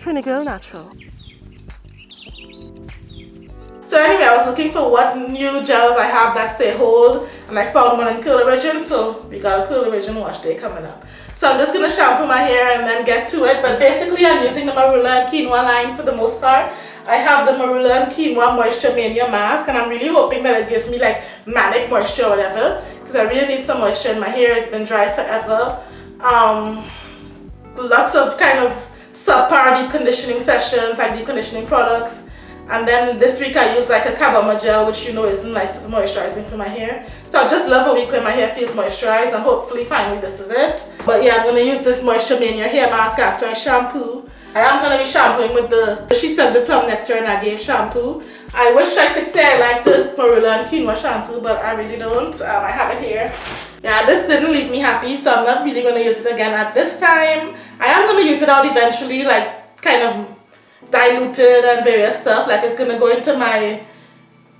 Trini Girl Natural. So anyway, I was looking for what new gels I have that say hold and I found one in Curl Origin so we got a Curl Origin wash day coming up. So I'm just going to shampoo my hair and then get to it but basically I'm using the Marula and Quinoa line for the most part. I have the Marula and Quinoa Moisture Mania mask and I'm really hoping that it gives me like manic moisture or whatever because I really need some moisture and my hair has been dry forever. Um, lots of kind of subpar deep conditioning sessions deep conditioning products. And then this week I use like a Kabama gel which you know is nice moisturizing for my hair. So I just love a week when my hair feels moisturized and hopefully finally this is it. But yeah I'm to use this Moisture Mania hair mask after I shampoo. I am to be shampooing with the she said the plum nectar and I gave shampoo I wish I could say I like the Marula and Quinoa shampoo but I really don't. Um, I have it here. Yeah this didn't leave me happy so I'm not really going to use it again at this time. I am going to use it out eventually like kind of diluted and various stuff. Like it's gonna go into my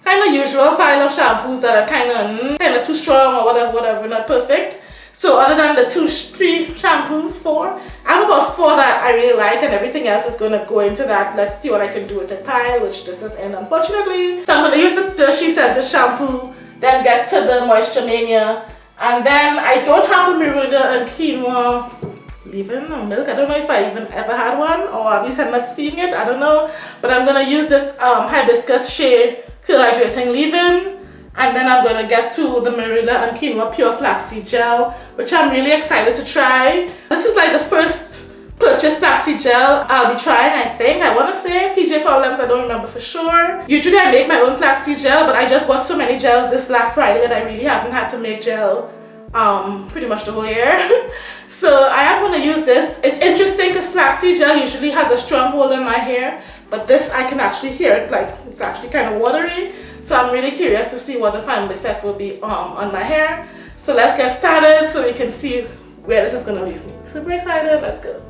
kind of usual pile of shampoos that are kind of mm, kind of too strong or whatever whatever not perfect so other than the two three shampoos four I have about four that I really like and everything else is going to go into that. Let's see what I can do with the pile which this is in unfortunately so I'm going to use the, She shampoo then get to the Moisture Mania. And then I don't have the Marula and Quinoa leave-in or milk. I don't know if i even ever had one or at least i'm not seeing it. I don't know. But i'm gonna use this um, hibiscus shea curl hydrating leave-in and then i'm gonna get to the Marula and quinoa pure flaxseed gel which i'm really excited to try this is like the first purchase flaxseed gel I'll be trying I think I want to say PJ Problems I don't remember for sure usually I make my own flaxseed gel but I just bought so many gels this Black Friday that I really haven't had to make gel um, pretty much the whole year. so I am going to use this. It's interesting because flaxseed gel usually has a strong hold in my hair, but this I can actually hear it like it's actually kind of watery. So I'm really curious to see what the final effect will be um, on my hair. So let's get started so we can see where this is going to leave me. Super excited, let's go.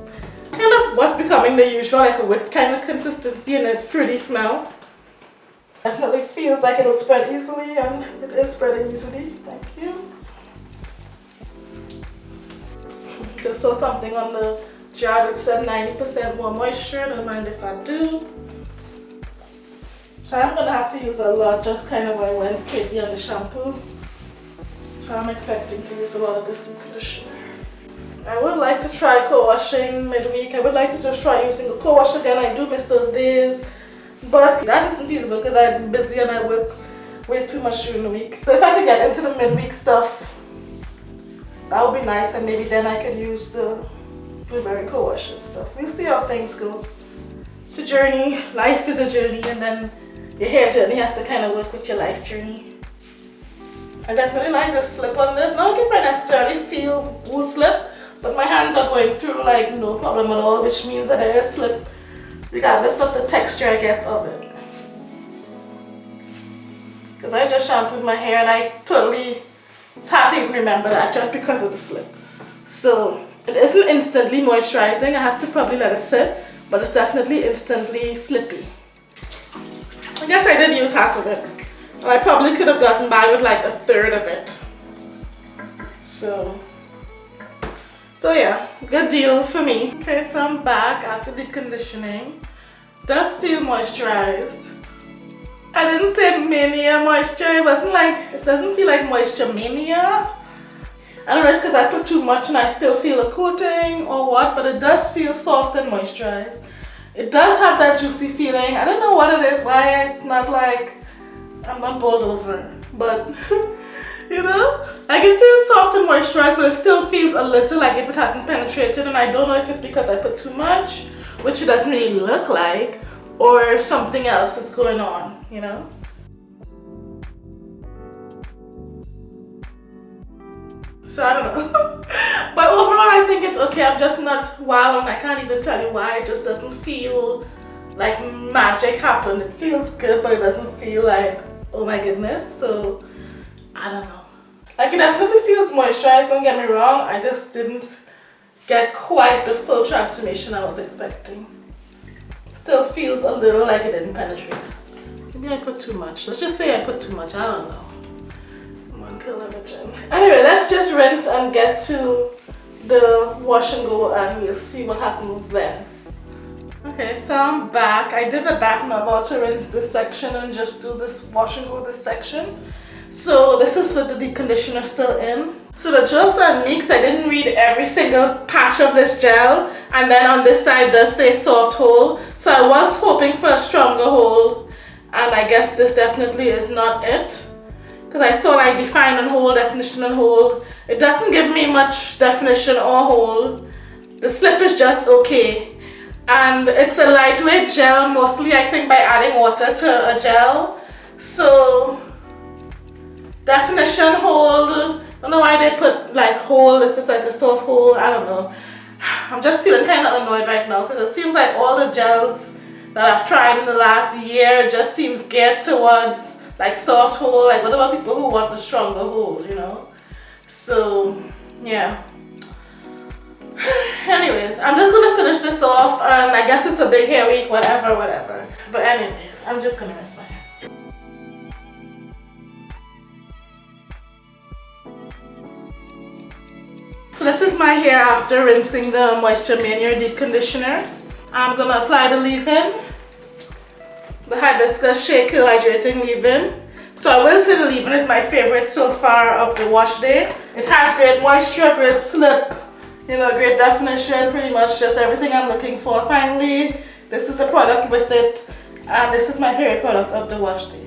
Kind of what's becoming the usual, like a wet kind of consistency and a fruity smell. Definitely feels like it'll spread easily and it is spreading easily. Thank you. Just saw something on the jar that said 90% more moisture. Don't mind if I do. So I'm gonna have to use a lot just kind of I went crazy on the shampoo. So I'm expecting to use a lot of this conditioner. I would like to try co-washing midweek. I would like to just try using a co-wash again. I do miss those days. But that isn't feasible because I'm busy and I work way too much during the week. So if I could get into the midweek stuff, that would be nice and maybe then I can use the blueberry co-wash and stuff. We'll see how things go. It's a journey. Life is a journey and then your hair journey has to kind of work with your life journey. I definitely like the slip on this. Not if I necessarily feel woo slip, but my hands are going through like no problem at all, which means that there is slip regardless of the texture, I guess, of it. Because I just shampooed my hair and I totally it's hard to even remember that just because of the slip. So it isn't instantly moisturizing. I have to probably let it sit, but it's definitely instantly slippy. Guess I did use half of it. And I probably could have gotten by with like a third of it. So, so yeah, good deal for me. Okay, so I'm back after the conditioning. Does feel moisturized. I didn't say mania moisture. It wasn't like, it doesn't feel like moisture mania. I don't know if because I put too much and I still feel a coating or what, but it does feel soft and moisturized. It does have that juicy feeling. I don't know what it is, why it's not like, I'm not bowled over, but you know, like it feels soft and moisturized, but it still feels a little like if it hasn't penetrated and I don't know if it's because I put too much, which it doesn't really look like, or if something else is going on, you know? So I don't know. I think it's okay. I'm just not wow and I can't even tell you why. It just doesn't feel like magic happened. It feels good but it doesn't feel like oh my goodness. So I don't know. Like it definitely feels moisturized, don't get me wrong. I just didn't get quite the full transformation I was expecting still feels a little like it didn't penetrate. Maybe I put too much. Let's just say I put too much. I don't know. Come on, kill Imogen. Anyway, let's just rinse and get to the wash and go and we'll see what happens then. Okay, so I'm back. I did the back about to rinse this section and just do this wash and go this section. So this is with the deep conditioner still in. So the joke's are because I didn't read every single patch of this gel and then on this side does say soft hold. So I was hoping for a stronger hold and I guess this definitely is not it. Because I saw like define and hold, definition and hold. It doesn't give me much definition or hold. The slip is just okay. And it's a lightweight gel, mostly I think by adding water to a gel. So definition hold I don't know why they put like hold if it's like a soft hold, I don't know. I'm just feeling kind of annoyed right now because it seems like all the gels that I've tried in the last year just seems geared towards like soft hold Like what about people who want a stronger hold you know? So yeah. Anyways, I'm just gonna finish this off and I guess it's a big hair week, whatever, whatever. But anyways, I'm just gonna rinse my hair. So this is my hair after rinsing the Moisture Mania Deep Conditioner. I'm going to apply the leave-in, the Hibiscus Shea Curl Hydrating Leave-In. So I will say the leave-in is my favorite so far of the wash day. It has great moisture, great slip, you know, great definition, pretty much just everything I'm looking for. Finally, this is the product with it and this is my favorite product of the wash day.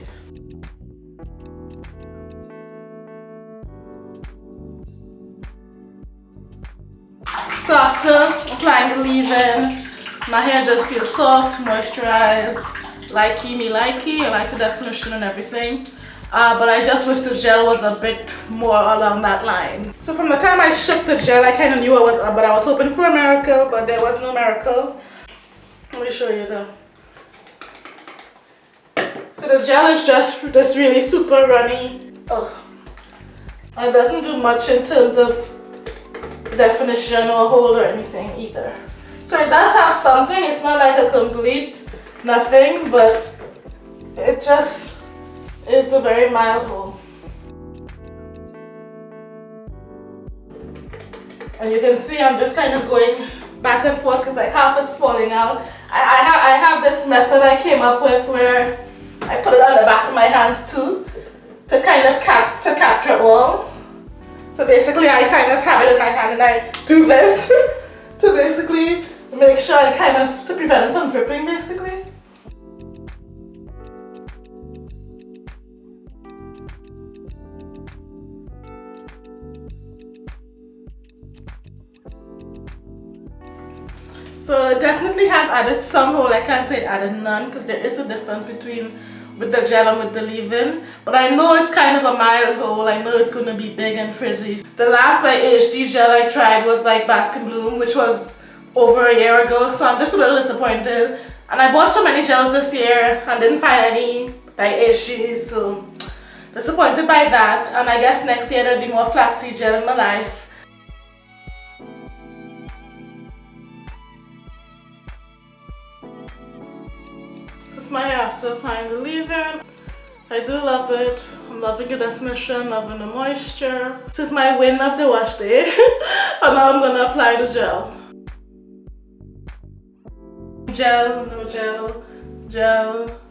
So after applying the leave-in, my hair just feels soft, moisturized, likey me likey. I like the definition and everything. Uh, but I just wish the gel was a bit more along that line. So from the time I shook the gel, I kind of knew I was up, but I was hoping for a miracle, but there was no miracle. Let me show you the. So the gel is just this really super runny. Oh. It doesn't do much in terms of definition or hold or anything either. So it does have something, it's not like a complete nothing, but it just is a very mild hold. And you can see I'm just kind of going back and forth because like half is falling out. I, I, ha I have this method I came up with where I put it on the back of my hands too to kind of cap to capture all. So basically I kind of have it in my hand and I do this to basically make sure I kind of, to prevent it from dripping basically. So it definitely has added some hole. I can't say it added none because there is a difference between with the gel and with the leave-in. But I know it's kind of a mild hole. I know it's going to be big and frizzy. The last like AHG gel I tried was like Baskin Bloom, which was over a year ago. So I'm just a little disappointed. And I bought so many gels this year and didn't find any like AHGs. So disappointed by that. And I guess next year there'll be more flaxseed gel in my life. My hair after applying the leave-in. I do love it. I'm loving the definition, loving the moisture. This is my win of the wash day. and now I'm gonna apply the gel. Gel, no gel, gel,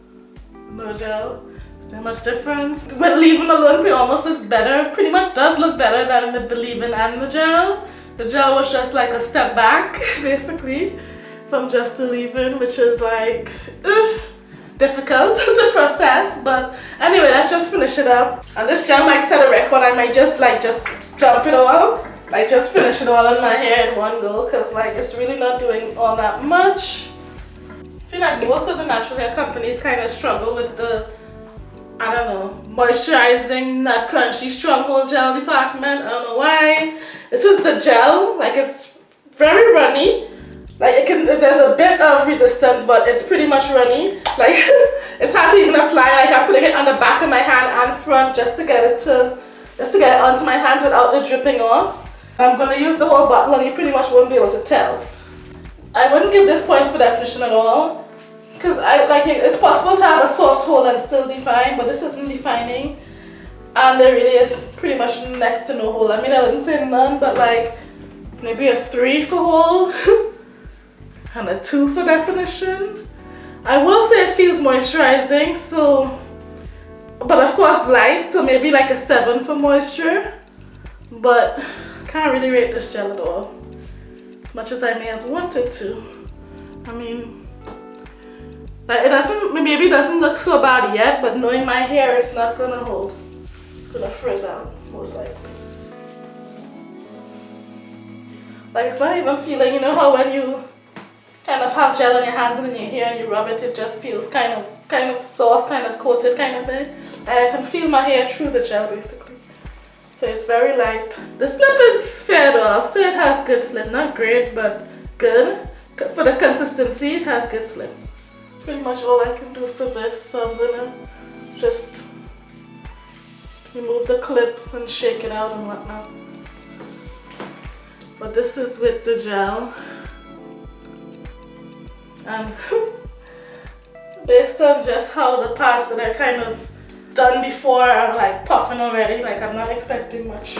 no gel. Is there much difference? With leave-in alone, it almost looks better. Pretty much does look better than with the leave-in and the gel. The gel was just like a step back, basically, from just the leave-in, which is like, ugh difficult to process but anyway let's just finish it up. And this gel might set a record. I might just like just dump it all. Like just finish it all in my hair in one go because like it's really not doing all that much. I feel like most of the natural hair companies kind of struggle with the I don't know moisturizing not crunchy stronghold gel department. I don't know why. This is the gel. Like it's very runny. Like it can, there's a bit of resistance, but it's pretty much runny. Like it's hard to even apply. Like I'm putting it on the back of my hand and front just to get it to, just to get it onto my hands without the dripping off. I'm gonna use the whole bottle and you pretty much won't be able to tell. I wouldn't give this points for definition at all. Because I like it's possible to have a soft hole and still define, but this isn't defining. And there really is pretty much next to no hole. I mean I wouldn't say none, but like maybe a three for hole. and a 2 for definition. I will say it feels moisturizing, so, but of course light, so maybe like a 7 for moisture. But I can't really rate this gel at all, as much as I may have wanted to. I mean, like it doesn't, maybe it doesn't look so bad yet, but knowing my hair, it's not gonna hold. It's gonna frizz out, most likely. Like it's not even feeling, you know how when you kind of have gel on your hands and in your hair and you rub it, it just feels kind of kind of soft, kind of coated kind of thing. I can feel my hair through the gel basically. So it's very light. The slip is fair though. I'll say it has good slip. Not great, but good. For the consistency, it has good slip. Pretty much all I can do for this. So I'm gonna just remove the clips and shake it out and whatnot. But this is with the gel. And based on just how the parts that are kind of done before are like puffing already, like I'm not expecting much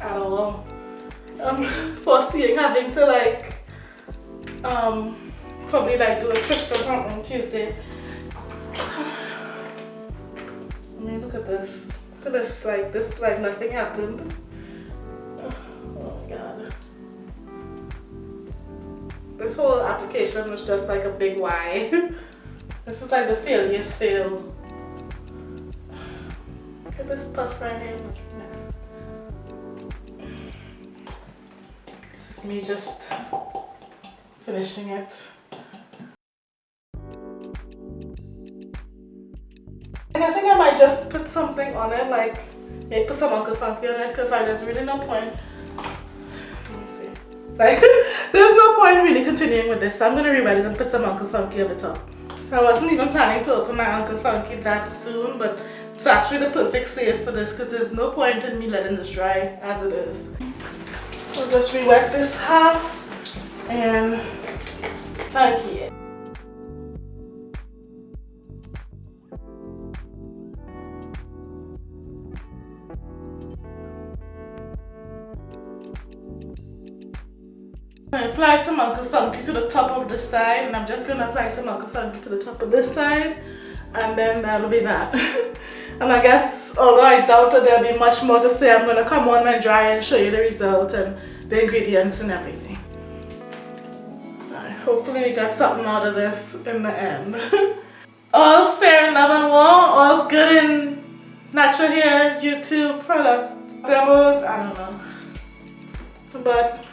at all. I'm foreseeing having to like um probably like do a twist or something on Tuesday. I mean look at this. Look at this like this like nothing happened. This whole application was just like a big why. this is like the failures fail. Look at this puff right here. This is me just finishing it. And I think I might just put something on it, like maybe put some Uncle Funky on it because like, there's really no point Let me see. like, there's no point really continuing with this. So I'm going to rewrite it and put some Uncle Funky on the top. So I wasn't even planning to open my Uncle Funky that soon, but it's actually the perfect save for this because there's no point in me letting this dry as it is. So just re-wet this half and funky it. Apply some Uncle Funky to the top of the side and I'm just going to apply some Uncle Funky to the top of this side and then that'll be that. and I guess although I doubt that there'll be much more to say I'm going to come on and dry and show you the result and the ingredients and everything. Right, hopefully we got something out of this in the end. all's fair in love and war, all's good in natural hair YouTube product demos, I don't know. But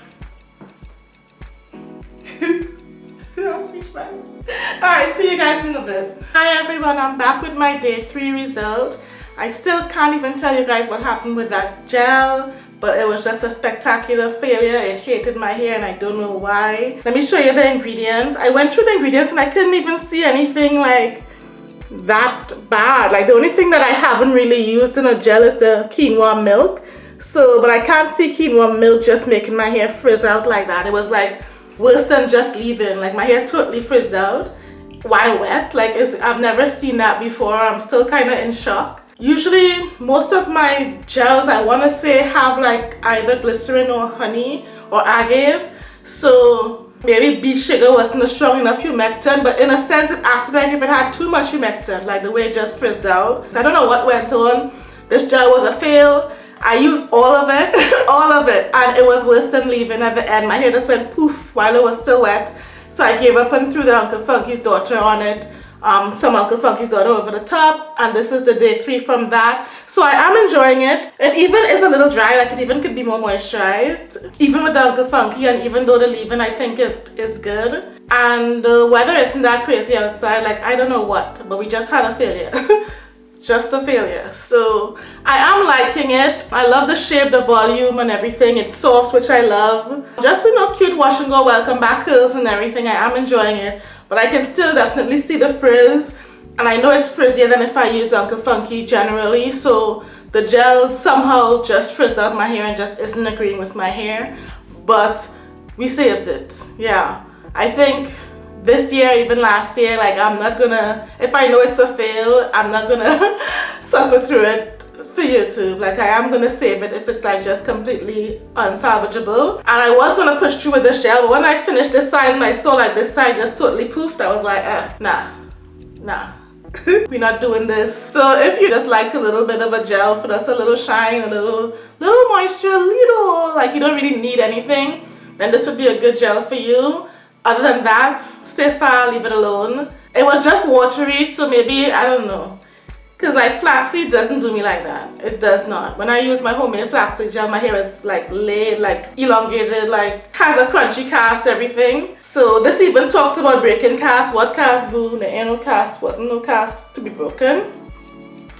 Alright, see you guys in a bit. Hi everyone, I'm back with my day three result. I still can't even tell you guys what happened with that gel, but it was just a spectacular failure. It hated my hair and I don't know why. Let me show you the ingredients. I went through the ingredients and I couldn't even see anything like that bad. Like the only thing that I haven't really used in a gel is the quinoa milk. So, but I can't see quinoa milk just making my hair frizz out like that. It was like than just leaving. Like my hair totally frizzed out. While wet? Like I've never seen that before. I'm still kind of in shock. Usually most of my gels I want to say have like either glycerin or honey or agave. So maybe beet sugar wasn't strong enough humectant but in a sense it acted like if it had too much humectant like the way it just frizzed out. So I don't know what went on. This gel was a fail I used all of it, all of it, and it was worse than leaving at the end. My hair just went poof while it was still wet. So I gave up and threw the Uncle Funky's daughter on it. Um, some Uncle Funky's daughter over the top. And this is the day three from that. So I am enjoying it. It even is a little dry like it even could be more moisturized. Even with the Uncle Funky and even though the leave-in I think is is good. And the weather isn't that crazy outside. Like I don't know what but we just had a failure just a failure so I am liking it. I love the shape the volume and everything. It's soft which I love. Just you know cute wash and go welcome back curls and everything. I am enjoying it. But I can still definitely see the frizz. And I know it's frizzier than if I use Uncle Funky generally. So the gel somehow just frizzed out my hair and just isn't agreeing with my hair. But we saved it. Yeah. I think this year even last year like I'm not gonna if I know it's a fail I'm not gonna suffer through it for YouTube. Like I am gonna save it if it's like just completely unsalvageable. And I was gonna push through with the gel, but when I finished this side and I saw like this side just totally poofed, I was like, eh, nah, nah. we're not doing this so if you just like a little bit of a gel for just a little shine a little little moisture little like you don't really need anything then this would be a good gel for you other than that stay far leave it alone it was just watery so maybe I don't know because like flaxseed doesn't do me like that. It does not. When I use my homemade flaxseed gel, my hair is like laid, like elongated, like has a crunchy cast, everything. So this even talked about breaking cast. What cast boo? The ain't no cast. Wasn't no cast to be broken.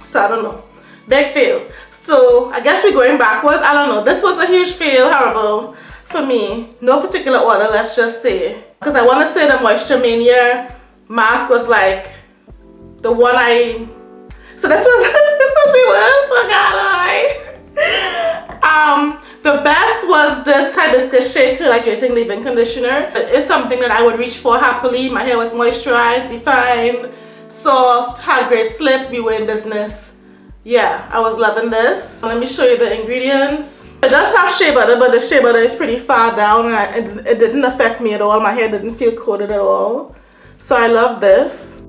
So I don't know. Big fail. So I guess we're going backwards. I don't know. This was a huge fail. Horrible for me. No particular order, let's just say. Because I want to say the Moisture Mania mask was like the one I so this was this was it was. Oh god, I. Um, the best was this hibiscus shake hydrating leave-in conditioner. It's something that I would reach for happily. My hair was moisturized, defined, soft, had great slip. We were in business. Yeah, I was loving this. Let me show you the ingredients. It does have shea butter, but the shea butter is pretty far down and I, it, it didn't affect me at all. My hair didn't feel coated at all. So I love this.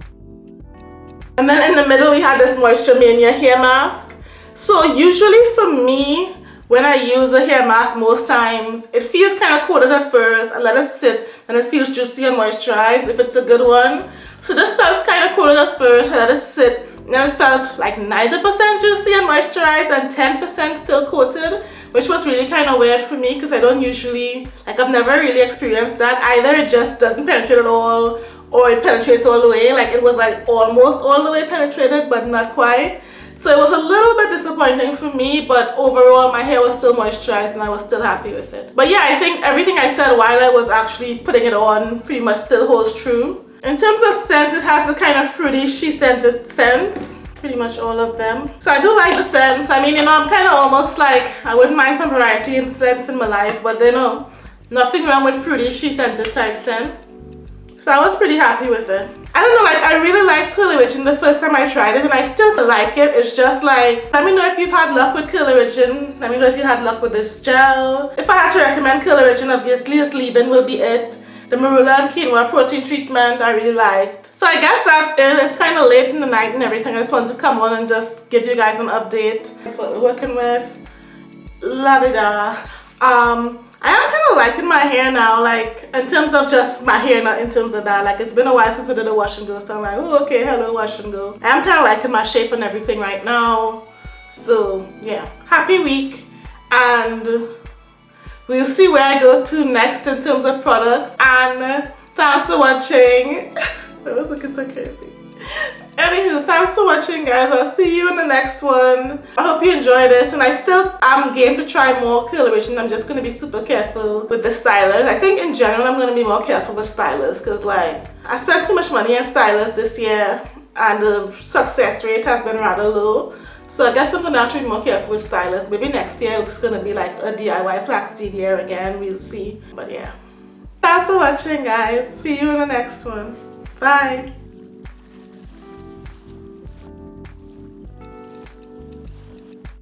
And then in the middle we had this Moisture Mania hair mask. So usually for me, when I use a hair mask most times, it feels kind of coated at first. I let it sit and it feels juicy and moisturized if it's a good one. So this felt kind of coated at first. I let it sit and it felt like 90% juicy and moisturized and 10% still coated which was really kind of weird for me because I don't usually like I've never really experienced that. Either it just doesn't penetrate at all or it penetrates all the way. Like it was like almost all the way penetrated but not quite. So it was a little bit disappointing for me but overall my hair was still moisturized and I was still happy with it. But yeah I think everything I said while I was actually putting it on pretty much still holds true. In terms of scent it has the kind of fruity she scented scents pretty much all of them so I do like the scents I mean you know I'm kind of almost like I wouldn't mind some variety in scents in my life but you know nothing wrong with fruity she scented type scents so I was pretty happy with it. I don't know, like I really like Curly the first time I tried it and I still like it. It's just like, let me know if you've had luck with Curly. Let me know if you had luck with this gel. If I had to recommend Curl Origin, obviously this leave-in will be it. The Marula and Quinoa protein treatment I really liked. So I guess that's it. It's kind of late in the night and everything. I just wanted to come on and just give you guys an update. That's what we're working with. La -da. -da. Um, I am kind of liking my hair now, like in terms of just my hair, not in terms of that. Like it's been a while since I did a wash and go, so I'm like, oh, okay, hello, wash and go. I am kind of liking my shape and everything right now. So yeah, happy week, and we'll see where I go to next in terms of products. And thanks for watching. that was looking so crazy. Anywho, thanks for watching guys. I'll see you in the next one. I hope you enjoy this and I still am game to try more coloration. I'm just going to be super careful with the stylers. I think in general I'm going to be more careful with stylers because like I spent too much money on stylers this year and the success rate has been rather low. So I guess I'm to have to be more careful with stylers. Maybe next year it's to be like a DIY flaxseed year again. We'll see. But yeah. Thanks for watching guys. See you in the next one. Bye.